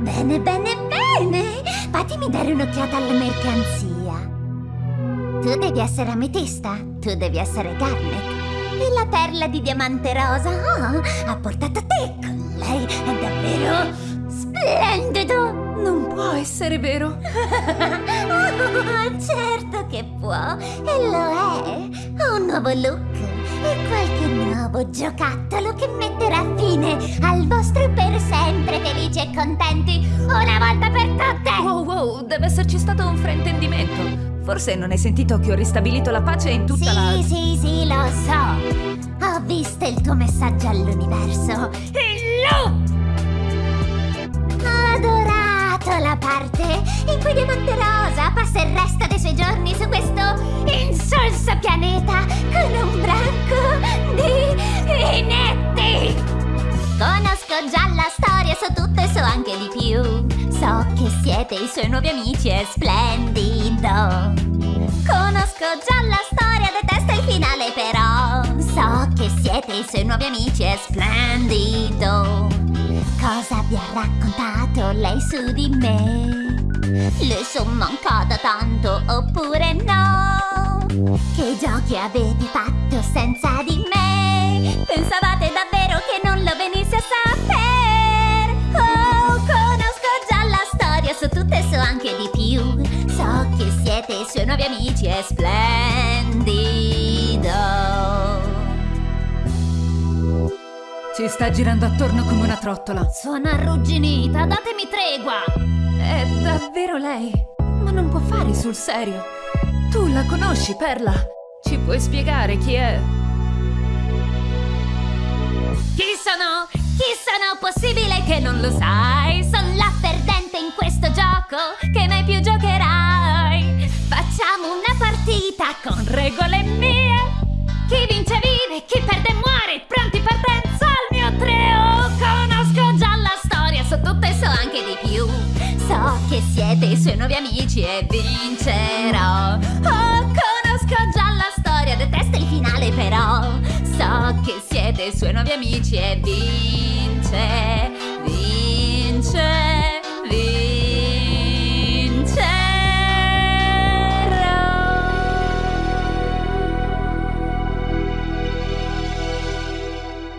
Bene, bene, bene! Fatemi dare un'occhiata alla mercanzia. Tu devi essere ametista, tu devi essere Garnet. E la perla di diamante rosa oh, ha portato te con lei, è davvero splendido! Non può essere vero. oh, certo che può, e lo è. Ha un nuovo look e qualche nuovo giocattolo che metterà fine al vostro per sempre felici e contenti una volta per tutte. Wow, wow, deve esserci stato un fraintendimento. Forse non hai sentito che ho ristabilito la pace in tutta sì, la... Sì, sì, sì, lo so. Ho visto il tuo messaggio all'universo. E l'ho adorato la parte in cui Diamante Rosa passa il resto dei suoi giorni su questo insolso pianeta con un so tutto e so anche di più. So che siete i suoi nuovi amici, è splendido. Conosco già la storia, detesto il finale però. So che siete i suoi nuovi amici, è splendido. Cosa vi ha raccontato lei su di me? Le sono mancata tanto oppure no? Che giochi avete fatto senza di me? Pensavate nuovi amici, è splendido. Ci sta girando attorno come una trottola. Sono arrugginita, datemi tregua! È davvero lei? Ma non può fare sul serio. Tu la conosci, Perla? Ci puoi spiegare chi è? Chi sono? Chi sono? Possibile che non lo sai? Sono la perdente in questo gioco che partita con regole mie. Chi vince vive, chi perde muore. Pronti partenza al mio treo. Conosco già la storia, so tutto e so anche di più. So che siete i suoi nuovi amici e vincerò. Oh, conosco già la storia, detesto il finale però. So che siete i suoi nuovi amici e vincerò.